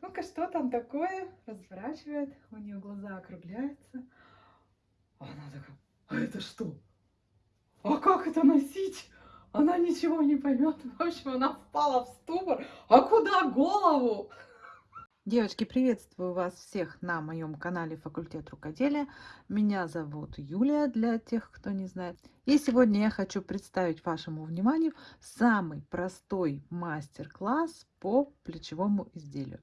Ну-ка, что там такое? Разворачивает, у нее глаза округляются. А она такая, а это что? А как это носить? Она ничего не поймет. В общем, она впала в ступор. А куда голову? Девочки, приветствую вас всех на моем канале Факультет рукоделия. Меня зовут Юлия, для тех, кто не знает. И сегодня я хочу представить вашему вниманию самый простой мастер-класс по плечевому изделию.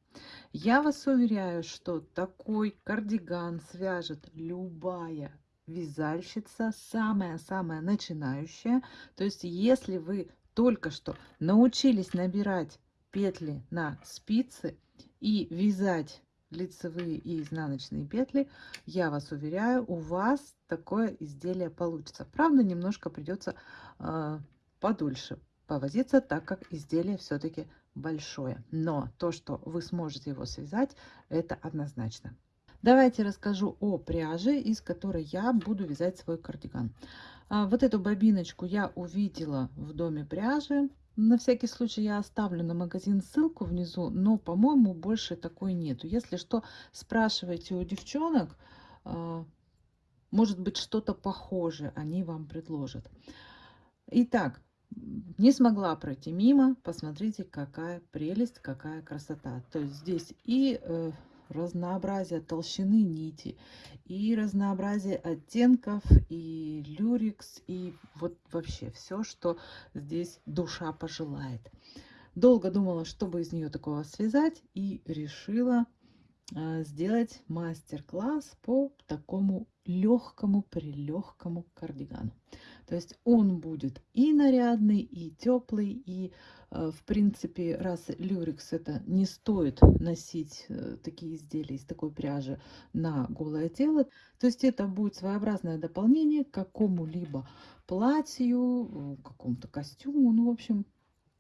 Я вас уверяю, что такой кардиган свяжет любая вязальщица, самая-самая начинающая. То есть, если вы только что научились набирать петли на спицы и вязать лицевые и изнаночные петли, я вас уверяю, у вас такое изделие получится. Правда, немножко придется э, подольше повозиться, так как изделие все-таки большое. Но то, что вы сможете его связать, это однозначно. Давайте расскажу о пряже, из которой я буду вязать свой кардиган. А, вот эту бобиночку я увидела в доме пряжи. На всякий случай я оставлю на магазин ссылку внизу, но, по-моему, больше такой нету. Если что, спрашивайте у девчонок, а, может быть, что-то похожее они вам предложат. Итак, не смогла пройти мимо. Посмотрите, какая прелесть, какая красота. То есть здесь и э, разнообразие толщины нити и разнообразие оттенков и люрикс и вот вообще все что здесь душа пожелает. Долго думала чтобы из нее такого связать и решила а, сделать мастер-класс по такому легкому прилегкому кардигану. То есть он будет и нарядный и теплый и в принципе, раз люрикс это не стоит носить э, такие изделия из такой пряжи на голое тело, то есть это будет своеобразное дополнение к какому-либо платью, э, какому-то костюму, ну, в общем,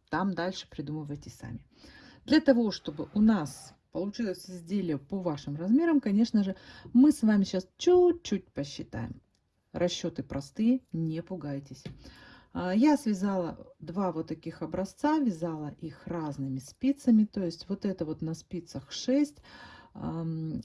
там дальше придумывайте сами. Для того, чтобы у нас получилось изделие по вашим размерам, конечно же, мы с вами сейчас чуть-чуть посчитаем. Расчеты простые, не пугайтесь. А, я связала два вот таких образца, вязала их разными спицами, то есть вот это вот на спицах 6,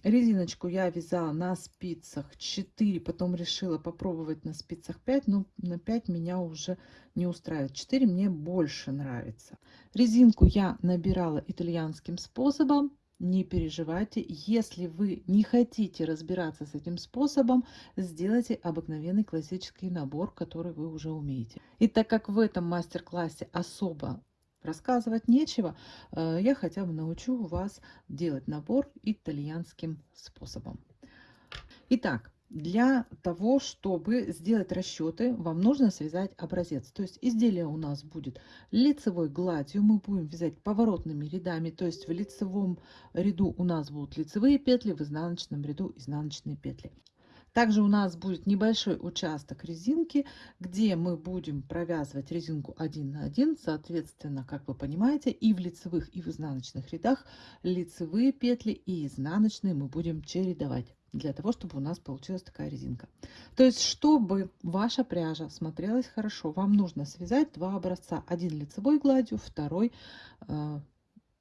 резиночку я вязала на спицах 4, потом решила попробовать на спицах 5, но на 5 меня уже не устраивает, 4 мне больше нравится. Резинку я набирала итальянским способом, не переживайте. Если вы не хотите разбираться с этим способом, сделайте обыкновенный классический набор, который вы уже умеете. И так как в этом мастер-классе особо рассказывать нечего, э, я хотя бы научу вас делать набор итальянским способом. Итак, для того, чтобы сделать расчеты, вам нужно связать образец. То есть изделие у нас будет лицевой гладью. Мы будем вязать поворотными рядами. То есть в лицевом ряду у нас будут лицевые петли, в изнаночном ряду изнаночные петли. Также у нас будет небольшой участок резинки, где мы будем провязывать резинку 1 на 1. Соответственно, как вы понимаете, и в лицевых, и в изнаночных рядах лицевые петли и изнаночные мы будем чередовать для того, чтобы у нас получилась такая резинка. То есть, чтобы ваша пряжа смотрелась хорошо, вам нужно связать два образца. Один лицевой гладью, второй э,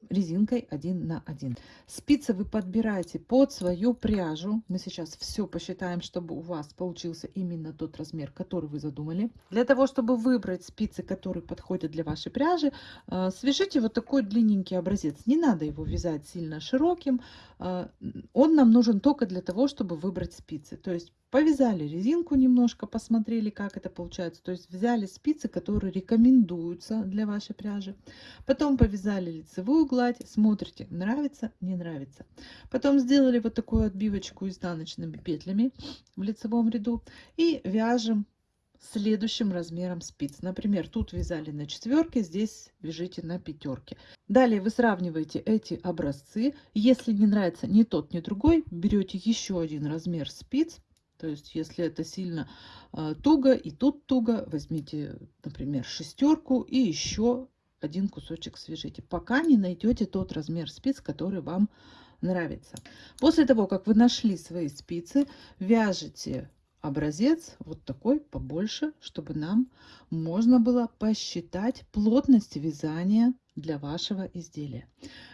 резинкой 1 на 1. Спицы вы подбираете под свою пряжу. Мы сейчас все посчитаем, чтобы у вас получился именно тот размер, который вы задумали. Для того, чтобы выбрать спицы, которые подходят для вашей пряжи, э, свяжите вот такой длинненький образец. Не надо его вязать сильно широким. Э, он нам нужен только для того, чтобы выбрать спицы. То есть Повязали резинку немножко, посмотрели, как это получается. То есть взяли спицы, которые рекомендуются для вашей пряжи. Потом повязали лицевую гладь, смотрите, нравится, не нравится. Потом сделали вот такую отбивочку изнаночными петлями в лицевом ряду и вяжем следующим размером спиц. Например, тут вязали на четверке, здесь вяжите на пятерке. Далее вы сравниваете эти образцы. Если не нравится ни тот, ни другой, берете еще один размер спиц, то есть, если это сильно э, туго и тут туго, возьмите, например, шестерку и еще один кусочек свяжите, пока не найдете тот размер спиц, который вам нравится. После того, как вы нашли свои спицы, вяжете образец вот такой побольше, чтобы нам можно было посчитать плотность вязания для вашего изделия.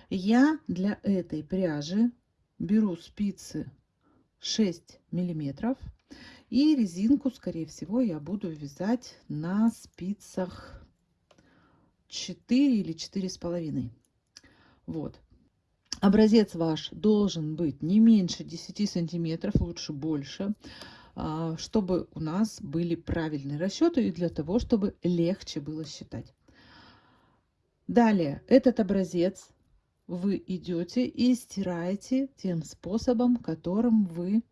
Я для этой пряжи беру спицы 6 миллиметров и резинку, скорее всего, я буду вязать на спицах 4 или четыре с половиной. Вот. Образец ваш должен быть не меньше 10 сантиметров, лучше больше, а, чтобы у нас были правильные расчеты и для того, чтобы легче было считать. Далее, этот образец вы идете и стираете тем способом, которым вы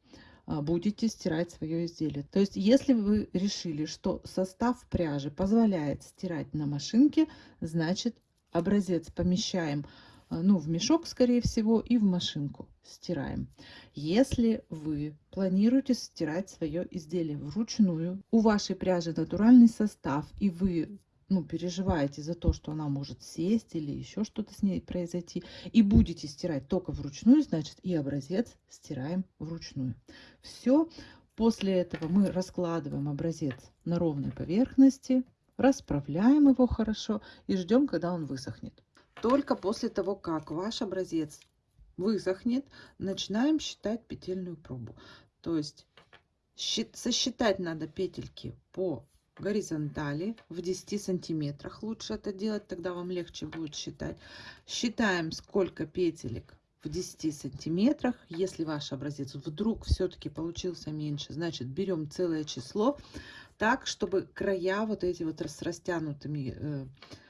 а, будете стирать свое изделие. То есть, если вы решили, что состав пряжи позволяет стирать на машинке, значит образец помещаем а, ну, в мешок, скорее всего, и в машинку стираем. Если вы планируете стирать свое изделие вручную, у вашей пряжи натуральный состав, и вы ну, переживаете за то, что она может сесть или еще что-то с ней произойти, и будете стирать только вручную, значит и образец стираем вручную. Все. После этого мы раскладываем образец на ровной поверхности, расправляем его хорошо и ждем, когда он высохнет. Только после того, как ваш образец высохнет, начинаем считать петельную пробу. То есть сосчитать надо петельки по горизонтали в 10 сантиметрах. Лучше это делать, тогда вам легче будет считать. Считаем, сколько петелек в 10 сантиметрах. Если ваш образец вдруг все-таки получился меньше, значит берем целое число, так, чтобы края вот эти вот с растянутыми э,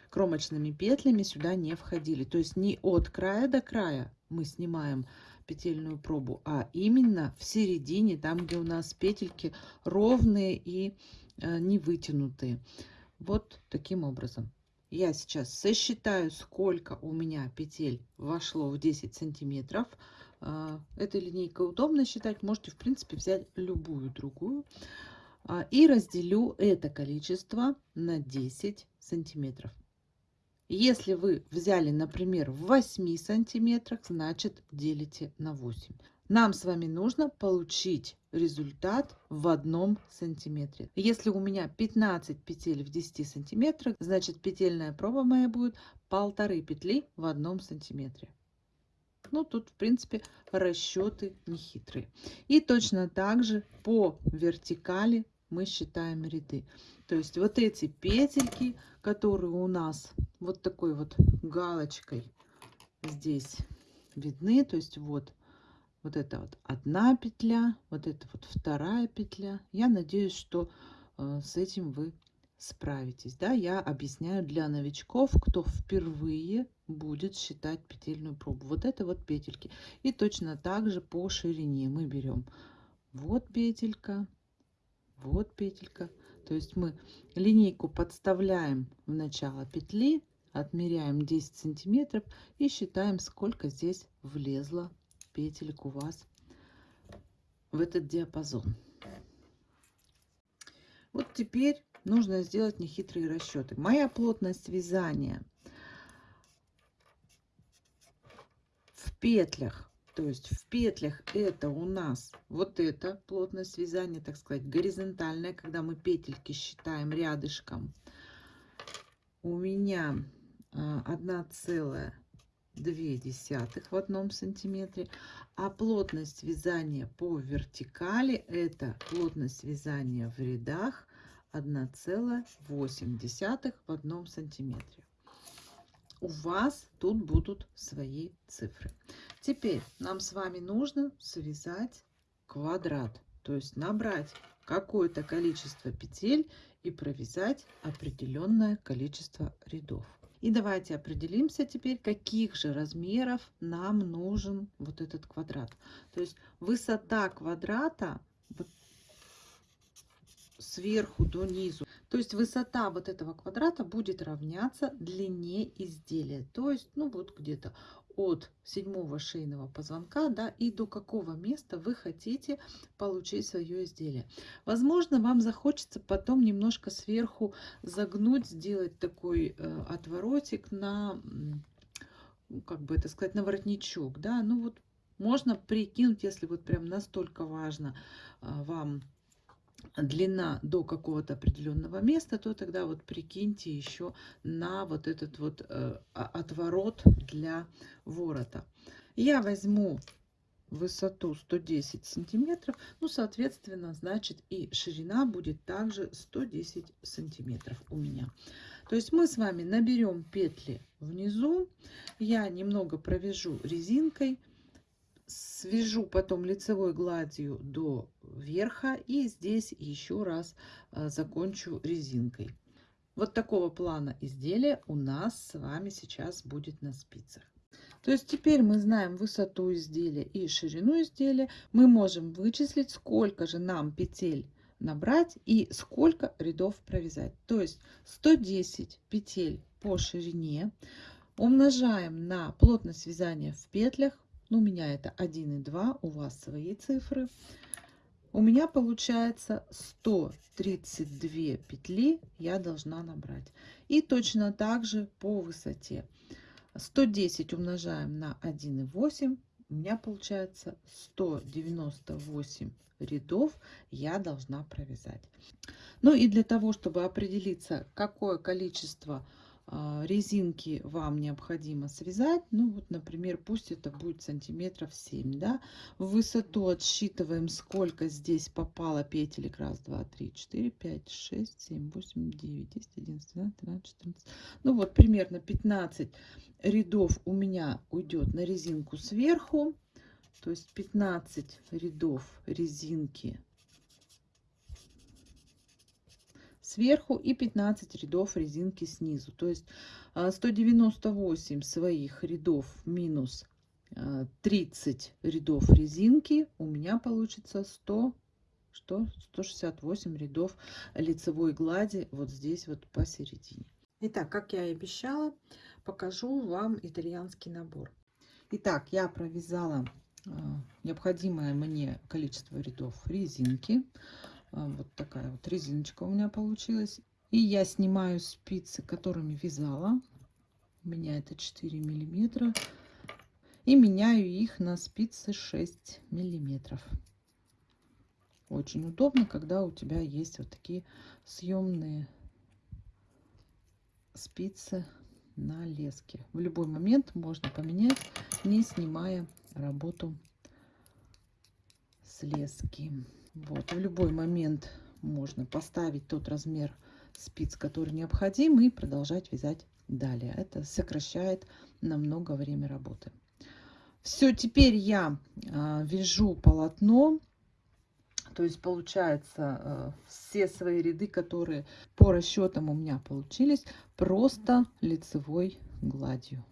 кромочными петлями сюда не входили. То есть не от края до края мы снимаем петельную пробу, а именно в середине, там, где у нас петельки ровные и Э, не вытянутые. Вот таким образом. Я сейчас сосчитаю, сколько у меня петель вошло в 10 сантиметров. Э, этой линейкой удобно считать. Можете, в принципе, взять любую другую. А, и разделю это количество на 10 сантиметров. Если вы взяли, например, в 8 сантиметрах, значит делите на 8. Нам с вами нужно получить результат в одном сантиметре. Если у меня 15 петель в 10 сантиметрах, значит петельная проба моя будет полторы петли в одном сантиметре. Ну, тут, в принципе, расчеты нехитрые. И точно так же по вертикали мы считаем ряды. То есть вот эти петельки, которые у нас вот такой вот галочкой здесь видны, то есть вот вот это вот одна петля, вот это вот вторая петля. Я надеюсь, что э, с этим вы справитесь. Да, я объясняю для новичков, кто впервые будет считать петельную пробу. Вот это вот петельки. И точно так же по ширине мы берем вот петелька, вот петелька. То есть мы линейку подставляем в начало петли, отмеряем 10 сантиметров и считаем, сколько здесь влезло петелек у вас в этот диапазон. Вот теперь нужно сделать нехитрые расчеты. Моя плотность вязания в петлях, то есть в петлях это у нас вот эта плотность вязания, так сказать, горизонтальная, когда мы петельки считаем рядышком. У меня а, одна целая 2 десятых в одном сантиметре. А плотность вязания по вертикали это плотность вязания в рядах 1,8 в одном сантиметре. У вас тут будут свои цифры. Теперь нам с вами нужно связать квадрат то есть набрать какое-то количество петель и провязать определенное количество рядов и давайте определимся теперь, каких же размеров нам нужен вот этот квадрат. То есть высота квадрата сверху до низу. То есть высота вот этого квадрата будет равняться длине изделия. То есть, ну вот где-то от седьмого шейного позвонка, да, и до какого места вы хотите получить свое изделие. Возможно, вам захочется потом немножко сверху загнуть, сделать такой э, отворотик на, как бы это сказать, на воротничок, да, ну вот можно прикинуть, если вот прям настолько важно э, вам длина до какого-то определенного места, то тогда вот прикиньте еще на вот этот вот э, отворот для ворота. Я возьму высоту 110 сантиметров, ну, соответственно, значит, и ширина будет также 110 сантиметров у меня. То есть мы с вами наберем петли внизу, я немного провяжу резинкой, свяжу потом лицевой гладью до верха и здесь еще раз а, закончу резинкой. Вот такого плана изделия у нас с вами сейчас будет на спицах. То есть теперь мы знаем высоту изделия и ширину изделия. Мы можем вычислить, сколько же нам петель набрать и сколько рядов провязать. То есть 110 петель по ширине умножаем на плотность вязания в петлях. Ну, у меня это 1 и 2, у вас свои цифры. У меня получается 132 петли я должна набрать. И точно так же по высоте. 110 умножаем на 1,8. У меня получается 198 рядов я должна провязать. Ну и для того, чтобы определиться, какое количество резинки вам необходимо связать. Ну вот, например, пусть это будет сантиметров 7, да. В высоту отсчитываем, сколько здесь попало петелек. Раз, два, три, четыре, пять, шесть, семь, восемь, девять, десять, одиннадцать, двенадцать, тринадцать, четырнадцать. Ну вот, примерно 15 рядов у меня уйдет на резинку сверху. То есть 15 рядов резинки сверху и 15 рядов резинки снизу. То есть 198 а, своих рядов минус 30 а, рядов резинки у меня получится 100 что? 168 рядов лицевой глади вот здесь вот посередине. Итак как я и обещала покажу вам итальянский набор. Итак я провязала а, необходимое мне количество рядов резинки вот такая вот резиночка у меня получилась. И я снимаю спицы, которыми вязала. У меня это 4 миллиметра. И меняю их на спицы 6 миллиметров. Очень удобно, когда у тебя есть вот такие съемные спицы на леске. В любой момент можно поменять, не снимая работу с лески. Вот, в любой момент можно поставить тот размер спиц, который необходим, и продолжать вязать далее. Это сокращает намного время работы. Все, теперь я э, вяжу полотно. То есть получается э, все свои ряды, которые по расчетам у меня получились, просто лицевой гладью.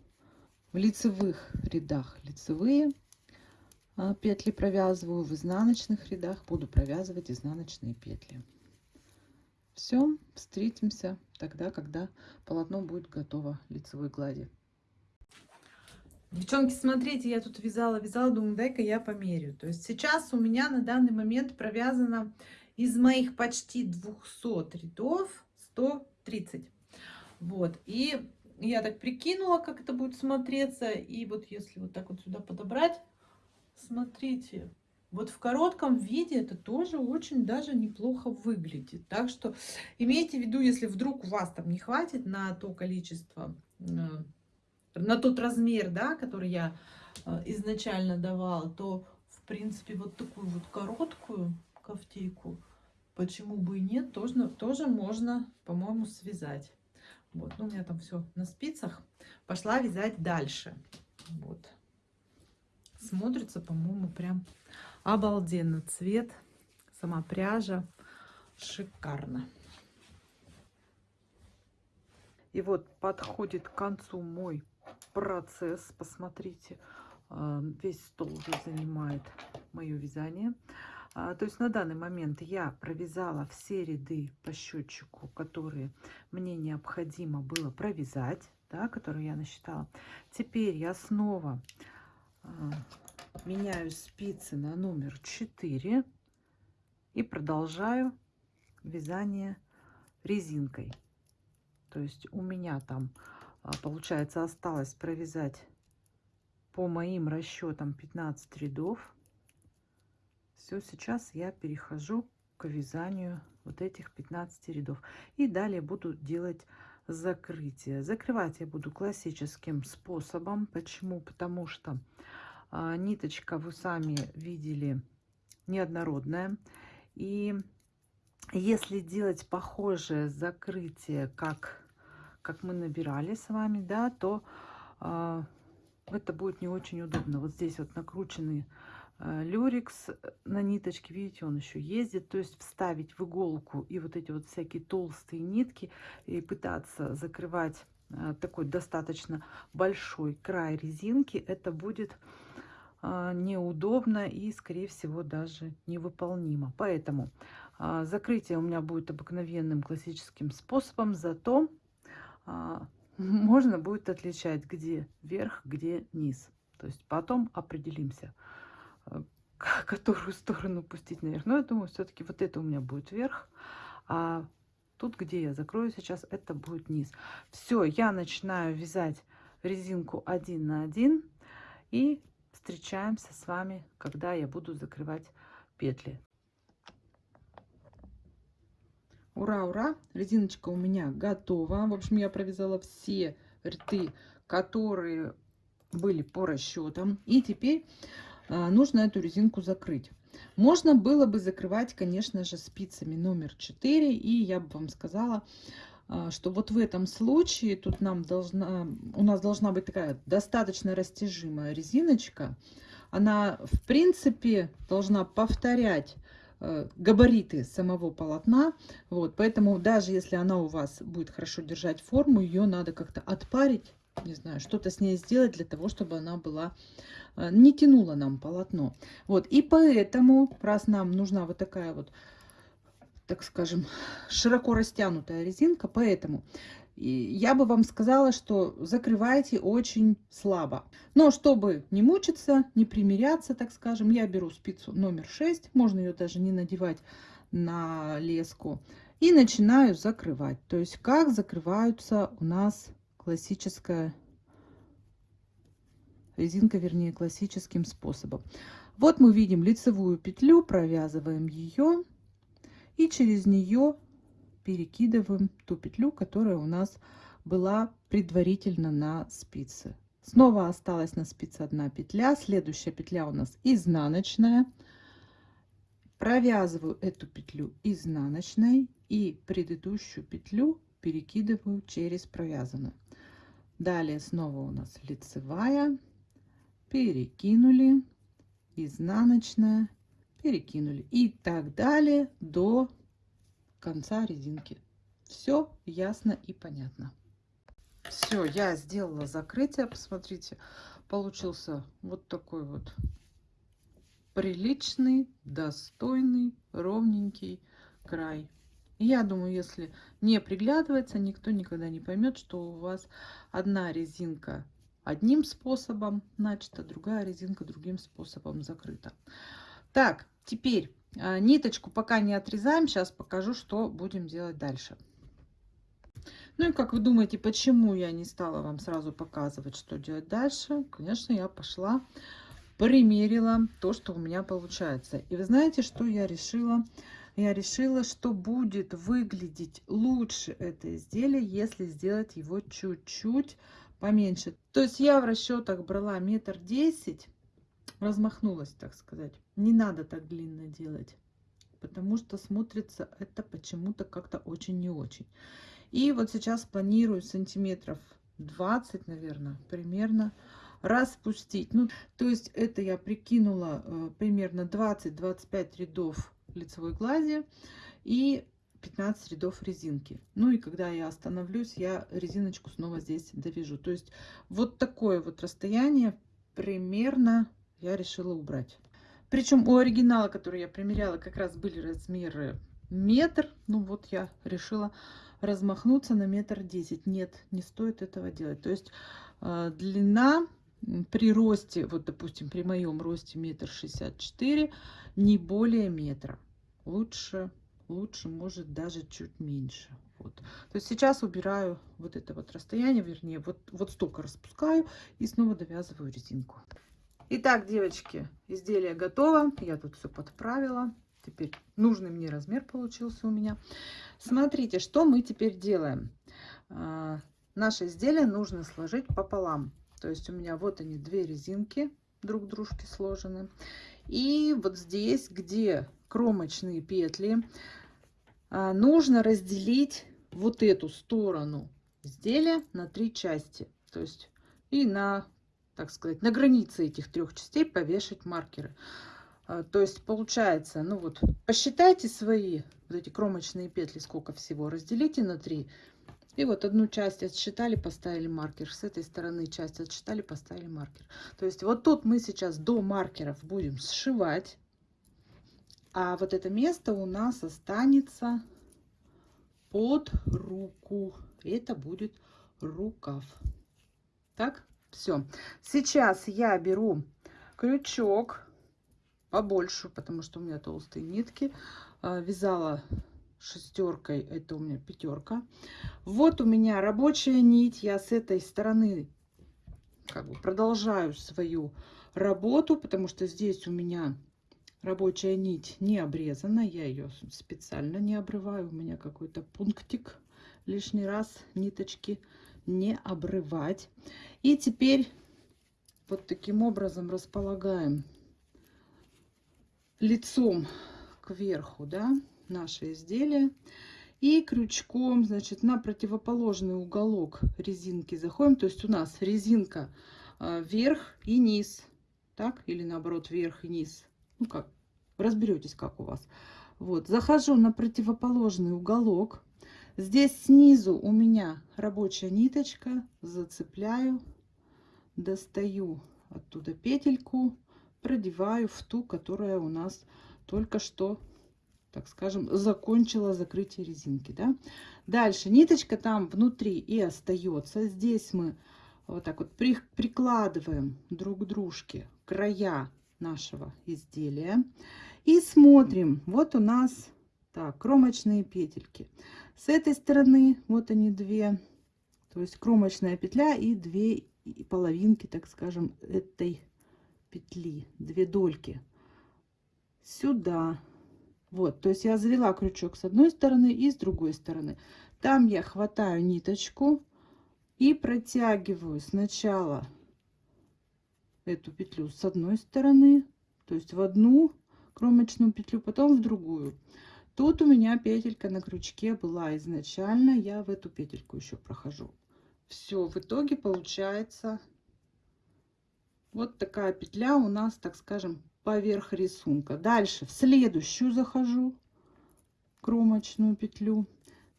В лицевых рядах лицевые, а, петли провязываю в изнаночных рядах буду провязывать изнаночные петли все встретимся тогда когда полотно будет готово лицевой глади Девчонки, смотрите, я тут вязала, вязала, думаю, дай-ка я померю. То есть сейчас у меня на данный момент провязано из моих почти 200 рядов 130. Вот, и я так прикинула, как это будет смотреться. И вот если вот так вот сюда подобрать, смотрите, вот в коротком виде это тоже очень даже неплохо выглядит. Так что имейте в виду, если вдруг у вас там не хватит на то количество, э, на тот размер, да, который я э, изначально давала, то в принципе вот такую вот короткую кофтейку, почему бы и нет, тоже, тоже можно, по-моему, связать. Вот, ну у меня там все на спицах. Пошла вязать дальше. Вот смотрится, по-моему, прям обалденно. Цвет, сама пряжа, шикарно. И вот подходит к концу мой процесс. Посмотрите, а, весь стол уже занимает мое вязание. А, то есть на данный момент я провязала все ряды по счетчику, которые мне необходимо было провязать, да, которые я насчитала. Теперь я снова меняю спицы на номер 4 и продолжаю вязание резинкой. То есть у меня там, а, получается, осталось провязать по моим расчетам 15 рядов. Все, сейчас я перехожу к вязанию вот этих 15 рядов. И далее буду делать закрытие. Закрывать я буду классическим способом. Почему? Потому что а, ниточка, вы сами видели, неоднородная. И если делать похожее закрытие, как, как мы набирали с вами, да, то а, это будет не очень удобно. Вот здесь вот накрученный люрикс на ниточке, видите, он еще ездит. То есть вставить в иголку и вот эти вот всякие толстые нитки и пытаться закрывать а, такой достаточно большой край резинки, это будет неудобно и, скорее всего, даже невыполнимо. Поэтому закрытие у меня будет обыкновенным классическим способом, зато можно будет отличать, где верх, где низ. То есть потом определимся, которую сторону пустить наверх. Но я думаю, все-таки вот это у меня будет верх, а тут, где я закрою сейчас, это будет низ. Все, я начинаю вязать резинку один на один и встречаемся с вами, когда я буду закрывать петли. Ура, ура! Резиночка у меня готова. В общем, я провязала все ряды, которые были по расчетам. И теперь нужно эту резинку закрыть. Можно было бы закрывать, конечно же, спицами номер 4. И я бы вам сказала, а, что вот в этом случае тут нам должна, у нас должна быть такая достаточно растяжимая резиночка. Она, в принципе, должна повторять э, габариты самого полотна. Вот, поэтому даже если она у вас будет хорошо держать форму, ее надо как-то отпарить, не знаю, что-то с ней сделать для того, чтобы она была не тянула нам полотно. Вот, и поэтому, раз нам нужна вот такая вот так скажем, широко растянутая резинка, поэтому я бы вам сказала, что закрывайте очень слабо. Но чтобы не мучиться, не примиряться, так скажем, я беру спицу номер 6, можно ее даже не надевать на леску, и начинаю закрывать. То есть как закрываются у нас классическая резинка, вернее классическим способом. Вот мы видим лицевую петлю, провязываем ее и через нее перекидываем ту петлю, которая у нас была предварительно на спице. Снова осталась на спице одна петля. Следующая петля у нас изнаночная. Провязываю эту петлю изнаночной и предыдущую петлю перекидываю через провязанную. Далее снова у нас лицевая, перекинули, изнаночная, перекинули и так далее до конца резинки. Все ясно и понятно. Все, я сделала закрытие. Посмотрите, получился вот такой вот приличный, достойный, ровненький край. Я думаю, если не приглядываться, никто никогда не поймет, что у вас одна резинка одним способом начата, другая резинка другим способом закрыта. Так, Теперь а, ниточку пока не отрезаем. Сейчас покажу, что будем делать дальше. Ну и как вы думаете, почему я не стала вам сразу показывать, что делать дальше? Конечно, я пошла, примерила то, что у меня получается. И вы знаете, что я решила? Я решила, что будет выглядеть лучше это изделие, если сделать его чуть-чуть поменьше. То есть я в расчетах брала метр десять размахнулась, так сказать. Не надо так длинно делать, потому что смотрится это почему-то как-то очень не очень. И вот сейчас планирую сантиметров 20, наверное, примерно распустить. Ну, то есть это я прикинула э, примерно 20-25 рядов лицевой глади и 15 рядов резинки. Ну и когда я остановлюсь, я резиночку снова здесь довяжу. То есть вот такое вот расстояние примерно я решила убрать. Причем у оригинала, который я примеряла, как раз были размеры метр. Ну вот я решила размахнуться на метр десять. Нет, не стоит этого делать. То есть э, длина при росте, вот допустим, при моем росте метр шестьдесят четыре, не более метра. Лучше, лучше может даже чуть меньше. Вот. То есть сейчас убираю вот это вот расстояние, вернее, вот, вот столько распускаю и снова довязываю резинку. Итак, девочки, изделие готово. Я тут все подправила. теперь нужный мне размер получился у меня. Смотрите, что мы теперь делаем. А, наше изделие нужно сложить пополам. То есть у меня вот они, две резинки друг дружки сложены. И вот здесь, где кромочные петли, нужно разделить вот эту сторону изделия на три части. То есть и на, так сказать, на границе этих трех частей повешать маркеры. А, то есть получается, ну вот, посчитайте свои вот эти кромочные петли, сколько всего, разделите на три. И вот одну часть отсчитали, поставили маркер. С этой стороны часть отсчитали, поставили маркер. То есть вот тут мы сейчас до маркеров будем сшивать. А вот это место у нас останется под руку. Это будет рукав. Так, все. Сейчас я беру крючок побольше, потому что у меня толстые нитки. А, вязала шестеркой, это у меня пятерка. Вот у меня рабочая нить. Я с этой стороны как бы продолжаю свою работу, потому что здесь у меня рабочая нить не обрезана. Я ее специально не обрываю. У меня какой-то пунктик лишний раз ниточки не обрывать. И теперь вот таким образом располагаем лицом кверху, да, наше изделие. И крючком, значит, на противоположный уголок резинки заходим. То есть у нас резинка э, вверх и низ. Так? Или наоборот, вверх и низ. Ну как, разберетесь, как у вас. Вот, захожу на противоположный уголок. Здесь снизу у меня рабочая ниточка. Зацепляю, достаю оттуда петельку продеваю в ту, которая у нас только что, так скажем, закончила закрытие резинки. Да? Дальше ниточка там внутри и остается. Здесь мы вот так вот при, прикладываем друг к дружке края нашего изделия и смотрим. Вот у нас так кромочные петельки. С этой стороны вот они две, то есть кромочная петля и две половинки, так скажем, этой петли, две дольки сюда. Вот, то есть я завела крючок с одной стороны и с другой стороны. Там я хватаю ниточку и протягиваю сначала эту петлю с одной стороны, то есть в одну кромочную петлю, потом в другую. Тут у меня петелька на крючке была изначально, я в эту петельку еще прохожу. Все, в итоге получается вот такая петля у нас, так скажем, поверх рисунка. Дальше в следующую захожу кромочную петлю.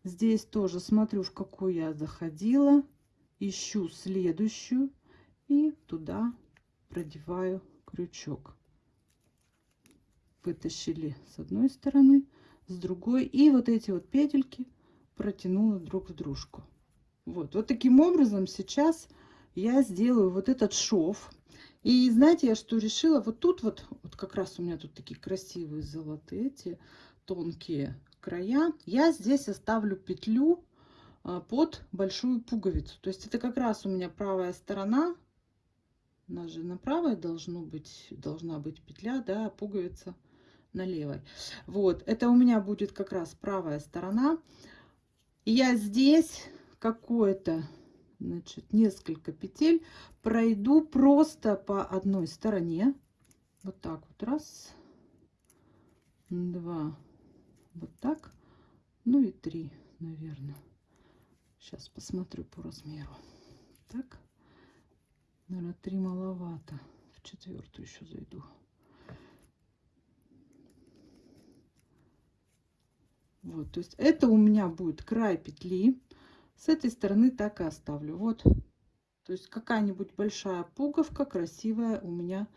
Здесь тоже смотрю, в какую я заходила. Ищу следующую и туда продеваю крючок. Вытащили с одной стороны, с другой. И вот эти вот петельки протянула друг в дружку. Вот, вот таким образом сейчас я сделаю вот этот шов и знаете, я что решила? Вот тут вот, вот как раз у меня тут такие красивые золотые эти тонкие края. Я здесь оставлю петлю а, под большую пуговицу. То есть это как раз у меня правая сторона. У нас же на правой должно быть, должна быть петля, да, пуговица на левой. Вот, это у меня будет как раз правая сторона. Я здесь какое-то значит, несколько петель пройду просто по одной стороне. Вот так вот. Раз, два, вот так. Ну и три, наверное. Сейчас посмотрю по размеру. Так. Наверное, три маловато. В четвертую еще зайду. Вот, то есть это у меня будет край петли. С этой стороны так и оставлю. Вот. То есть какая-нибудь большая пуговка красивая у меня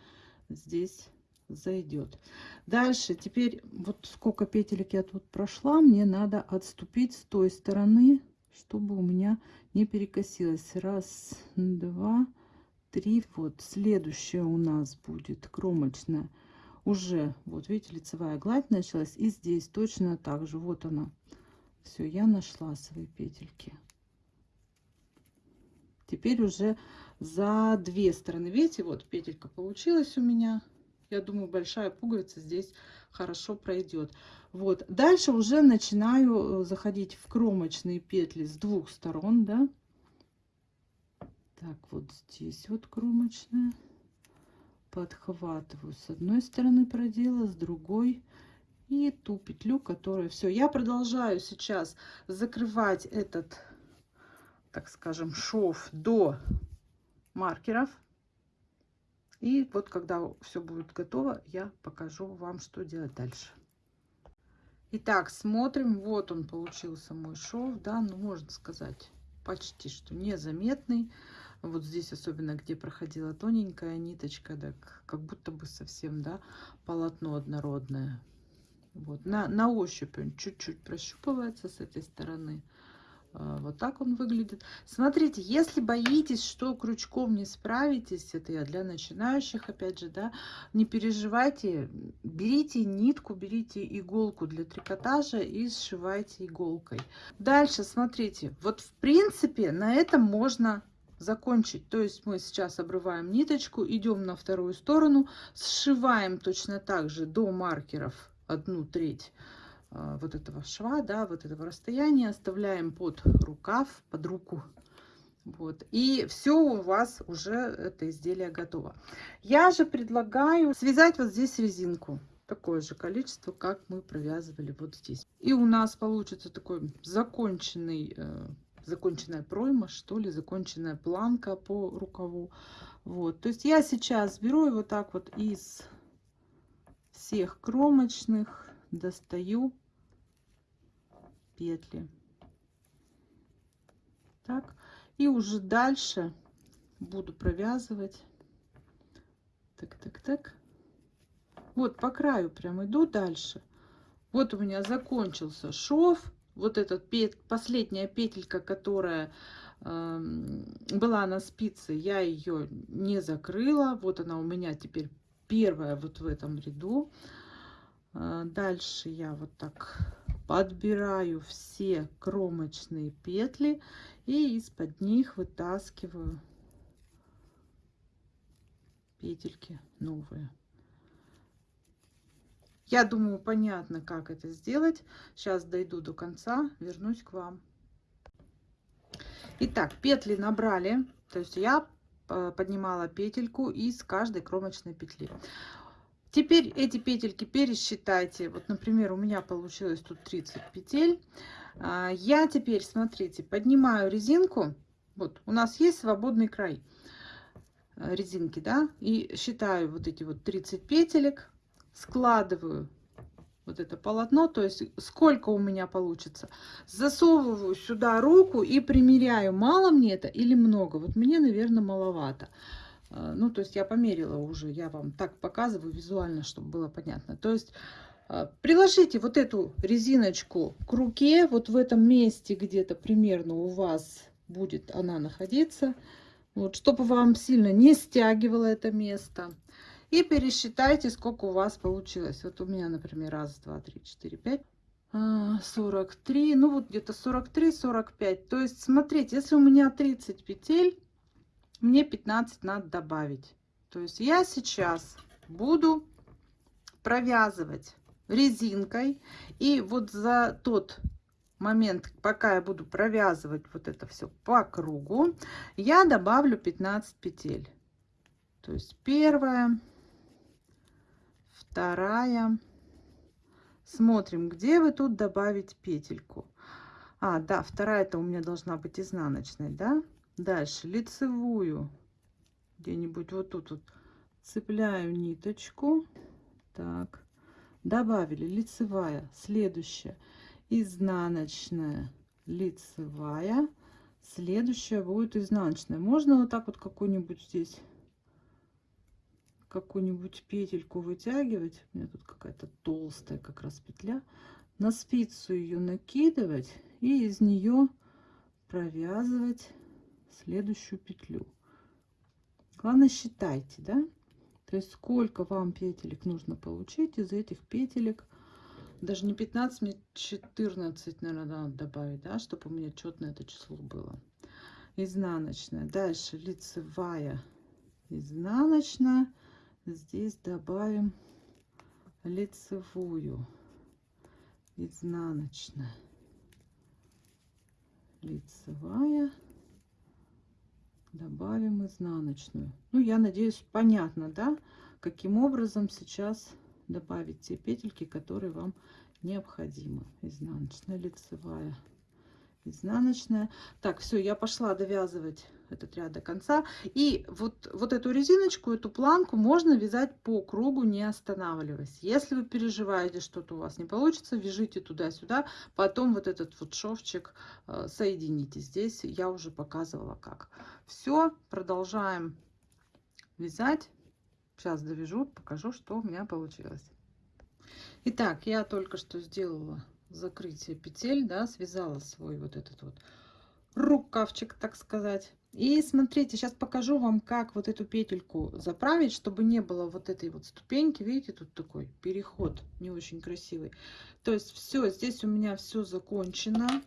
здесь зайдет. Дальше, теперь вот сколько петелек я тут прошла, мне надо отступить с той стороны, чтобы у меня не перекосилось. Раз, два, три. Вот следующая у нас будет кромочная. Уже, вот видите, лицевая гладь началась. И здесь точно так же. Вот она. Все, я нашла свои петельки теперь уже за две стороны видите вот петелька получилась у меня Я думаю, большая пуговица здесь хорошо пройдет. Вот. Дальше уже начинаю э, заходить в кромочные петли с двух сторон, да. Так, вот здесь вот кромочная. Подхватываю с одной стороны продела, с другой и ту петлю, которая все. Я продолжаю сейчас закрывать этот, так скажем, шов до маркеров. И вот когда все будет готово, я покажу вам, что делать дальше. Итак, смотрим. Вот он получился мой шов, да, ну можно сказать почти что незаметный. Вот здесь особенно, где проходила тоненькая ниточка, да, как будто бы совсем, да, полотно однородное. Вот на, на ощупь он чуть-чуть прощупывается с этой стороны. А, вот так он выглядит. Смотрите, если боитесь, что крючком не справитесь, это я для начинающих, опять же, да, не переживайте, берите нитку, берите иголку для трикотажа и сшивайте иголкой. Дальше, смотрите, вот в принципе на этом можно закончить. То есть мы сейчас обрываем ниточку, идем на вторую сторону, сшиваем точно так же до маркеров одну треть а, вот этого шва, да, вот этого расстояния оставляем под рукав, под руку. Вот. И все у вас уже это изделие готово. Я же предлагаю связать вот здесь резинку. Такое же количество, как мы провязывали вот здесь. И у нас получится такой законченный, э, законченная пройма, что ли, законченная планка по рукаву. Вот. То есть я сейчас беру его так вот из всех кромочных, достаю петли. Так, и уже дальше буду провязывать. Так, так, так. Вот по краю прям иду дальше. Вот у меня закончился шов. Вот пет, последняя петелька, которая э, была на спице, я ее не закрыла. Вот она у меня теперь первая вот в этом ряду. Э, дальше я вот так подбираю все кромочные петли и из-под них вытаскиваю петельки новые. Я думаю, понятно, как это сделать. Сейчас дойду до конца, вернусь к вам. Итак, петли набрали. То есть я э, поднимала петельку из каждой кромочной петли. Теперь эти петельки пересчитайте. Вот, например, у меня получилось тут 30 петель. А, я теперь, смотрите, поднимаю резинку. Вот, у нас есть свободный край э, резинки, да, и считаю вот эти вот 30 петелек, складываю вот это полотно, то есть сколько у меня получится. Засовываю сюда руку и примеряю, мало мне это или много. Вот мне, наверное, маловато. А, ну, то есть я померила уже, я вам так показываю визуально, чтобы было понятно. То есть а, приложите вот эту резиночку к руке, вот в этом месте где-то примерно у вас будет она находиться. Вот, чтобы вам сильно не стягивало это место. И пересчитайте, сколько у вас получилось. Вот у меня, например, раз, два, три, четыре, пять. 43, а, ну вот где-то 43-45. То есть, смотрите, если у меня 30 петель, мне 15 надо добавить. То есть я сейчас буду провязывать резинкой. И вот за тот момент, пока я буду провязывать вот это все по кругу, я добавлю 15 петель. То есть первая, вторая. Смотрим, где вы тут добавить петельку. А, да, вторая это у меня должна быть изнаночной, да? Дальше лицевую где-нибудь вот тут вот цепляю ниточку. Так, добавили лицевая. Следующая изнаночная, лицевая. Следующая будет изнаночная. Можно вот так вот какую-нибудь здесь какую-нибудь петельку вытягивать. У меня тут какая-то толстая как раз петля. На спицу ее накидывать и из нее провязывать следующую петлю. Главное считайте, да? То есть сколько вам петелек нужно получить из этих петелек. Даже не 15, мне 14, наверное, надо добавить, да, чтобы у меня четное это число было. Изнаночная. Дальше лицевая, изнаночная, здесь добавим лицевую, изнаночная, лицевая, добавим изнаночную. Ну, я надеюсь, понятно, да, каким образом сейчас добавить те петельки, которые вам необходимы. Изнаночная, лицевая, изнаночная. Так, все, я пошла довязывать этот ряд до конца. И вот, вот эту резиночку, эту планку можно вязать по кругу, не останавливаясь. Если вы переживаете, что-то у вас не получится, вяжите туда-сюда. Потом вот этот вот шовчик э, соедините. Здесь я уже показывала как. Все, продолжаем вязать. Сейчас довяжу, покажу, что у меня получилось. Итак, я только что сделала закрытие петель, да, связала свой вот этот вот рукавчик, так сказать. И смотрите, сейчас покажу вам, как вот эту петельку заправить, чтобы не было вот этой вот ступеньки. Видите, тут такой переход не очень красивый. То есть все, здесь у меня все закончено.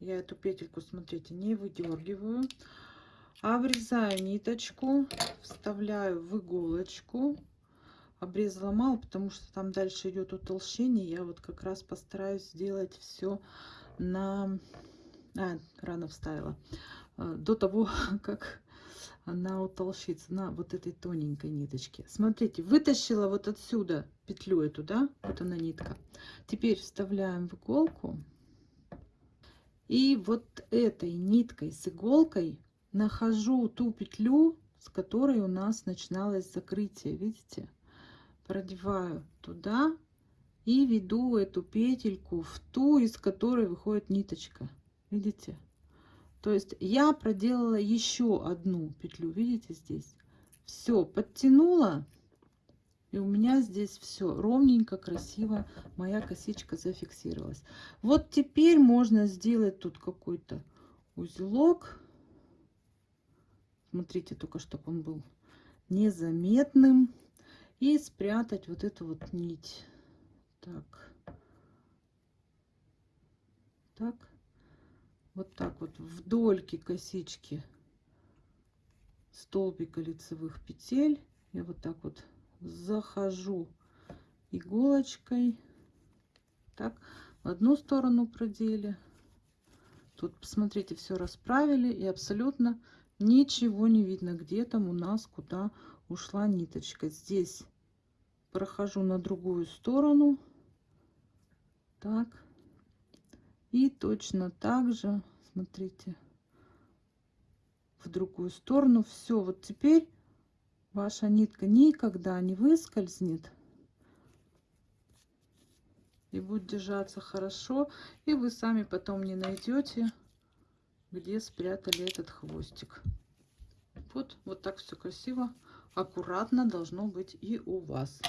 Я эту петельку, смотрите, не выдергиваю. Обрезаю ниточку, вставляю в иголочку. Обрезала мало, потому что там дальше идет утолщение. Я вот как раз постараюсь сделать все на а, рано вставила, до того, как она утолщится на вот этой тоненькой ниточке. Смотрите, вытащила вот отсюда петлю эту, да, вот она нитка. Теперь вставляем в иголку. И вот этой ниткой с иголкой нахожу ту петлю, с которой у нас начиналось закрытие, видите? Продеваю туда и веду эту петельку в ту, из которой выходит ниточка. Видите? То есть я проделала еще одну петлю, видите здесь? Все, подтянула, и у меня здесь все ровненько, красиво, моя косичка зафиксировалась. Вот теперь можно сделать тут какой-то узелок. Смотрите, только чтобы он был незаметным. И спрятать вот эту вот нить. Так. Так вот так вот вдольки косички столбика лицевых петель. Я вот так вот захожу иголочкой так в одну сторону продели. Тут посмотрите все расправили и абсолютно ничего не видно где там у нас куда ушла ниточка. Здесь прохожу на другую сторону. Так. И точно так же, смотрите, в другую сторону. Все, вот теперь ваша нитка никогда не выскользнет. И будет держаться хорошо. И вы сами потом не найдете, где спрятали этот хвостик. Вот, вот так все красиво, аккуратно должно быть и у вас.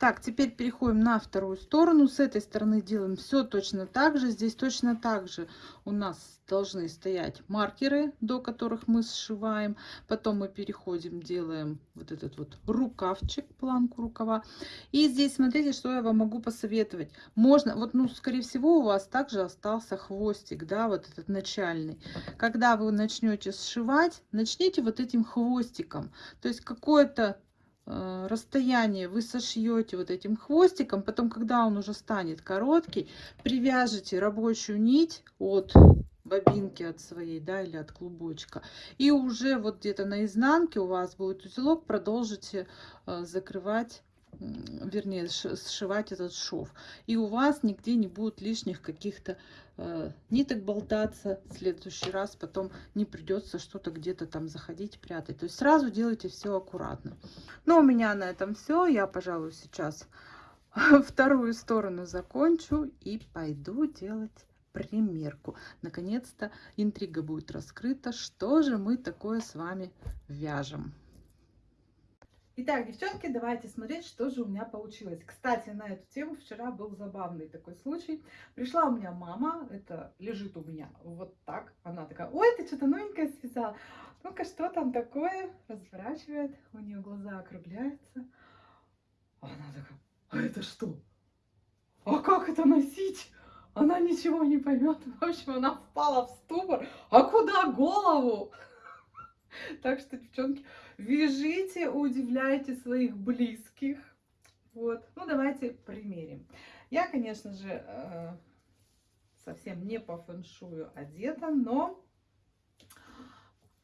Так, теперь переходим на вторую сторону. С этой стороны делаем все точно так же. Здесь точно так же у нас должны стоять маркеры, до которых мы сшиваем. Потом мы переходим, делаем вот этот вот рукавчик, планку рукава. И здесь смотрите, что я вам могу посоветовать. Можно, вот, ну, скорее всего, у вас также остался хвостик, да, вот этот начальный. Когда вы начнете сшивать, начните вот этим хвостиком. То есть какое-то расстояние вы сошьете вот этим хвостиком, потом, когда он уже станет короткий, привяжете рабочую нить от бобинки от своей, да, или от клубочка. И уже вот где-то на изнанке у вас будет узелок, продолжите э, закрывать вернее, сшивать этот шов. И у вас нигде не будет лишних каких-то э, ниток болтаться. В следующий раз потом не придется что-то где-то там заходить, прятать. То есть сразу делайте все аккуратно. Но у меня на этом все. Я, пожалуй, сейчас вторую сторону закончу и пойду делать примерку. Наконец-то интрига будет раскрыта. Что же мы такое с вами вяжем? Итак, девчонки, давайте смотреть, что же у меня получилось. Кстати, на эту тему вчера был забавный такой случай. Пришла у меня мама, это лежит у меня вот так. Она такая, ой, ты что-то новенькое связала. Ну-ка, что там такое? Разворачивает, у нее глаза округляются. А она такая, а это что? А как это носить? Она ничего не поймет. В общем, она впала в ступор. А куда голову? Так что, девчонки, вяжите, удивляйте своих близких. Вот. Ну, давайте примерим. Я, конечно же, э, совсем не по фэншую одета, но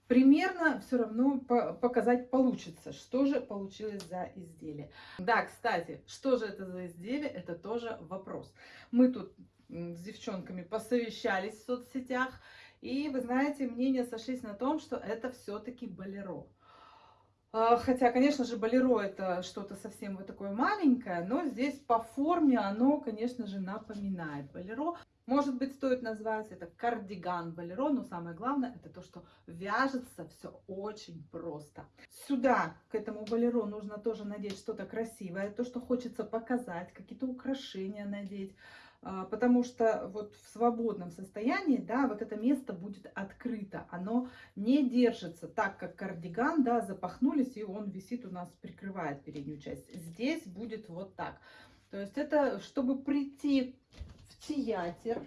примерно все равно показать получится, что же получилось за изделие. Да, кстати, что же это за изделие, это тоже вопрос. Мы тут с девчонками посовещались в соцсетях, и вы знаете, мнения сошлись на том, что это все-таки болеро. А, хотя, конечно же, болеро это что-то совсем вот такое маленькое, но здесь по форме оно, конечно же, напоминает болеро. Может быть, стоит назвать это кардиган болеро, но самое главное, это то, что вяжется все очень просто. Сюда, к этому болеро, нужно тоже надеть что-то красивое, то, что хочется показать, какие-то украшения надеть. А, потому что вот в свободном состоянии, да, вот это место будет открыто, оно не держится так, как кардиган, да, запахнулись, и он висит у нас, прикрывает переднюю часть. Здесь будет вот так. То есть это, чтобы прийти театр.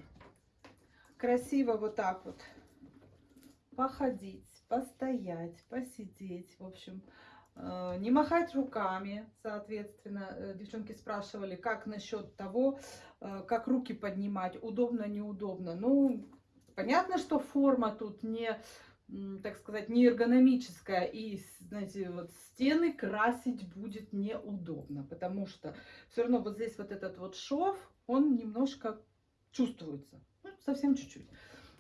Красиво вот так вот походить, постоять, посидеть. В общем, не махать руками, соответственно. Э, девчонки спрашивали, как насчет того, э, как руки поднимать, удобно, неудобно. Ну, понятно, что форма тут не, так сказать, не эргономическая. И, знаете, вот стены красить будет неудобно, потому что все равно вот здесь вот этот вот шов, он немножко чувствуется. Ну, совсем чуть-чуть.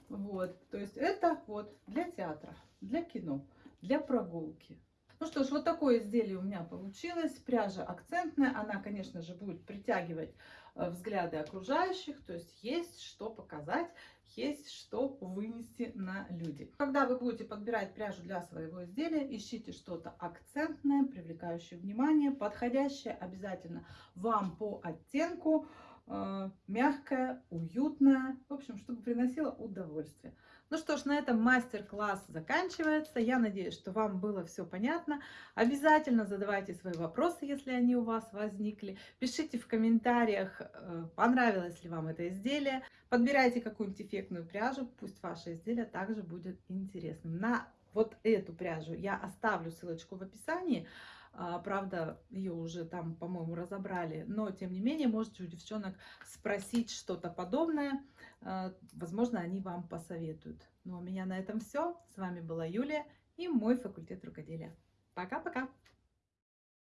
Вот, то есть это вот для театра, для кино, для прогулки. Ну что ж, вот такое изделие у меня получилось. Пряжа акцентная, она, конечно же, будет притягивать э, взгляды окружающих, то есть есть что показать, есть что вынести на люди. Когда вы будете подбирать пряжу для своего изделия, ищите что-то акцентное, привлекающее внимание, подходящее обязательно вам по оттенку, э, мягкая, уютная, в общем, чтобы приносила удовольствие. Ну что ж, на этом мастер-класс заканчивается. Я надеюсь, что вам было все понятно. Обязательно задавайте свои вопросы, если они у вас возникли. Пишите в комментариях, э, понравилось ли вам это изделие. Подбирайте какую-нибудь эффектную пряжу, пусть ваше изделие также будет интересным. На вот эту пряжу я оставлю ссылочку в описании. А, правда, ее уже там, по-моему, разобрали. Но, тем не менее, можете у девчонок спросить что-то подобное. А, возможно, они вам посоветуют. Ну, а у меня на этом все. С вами была Юлия и мой факультет рукоделия. Пока-пока!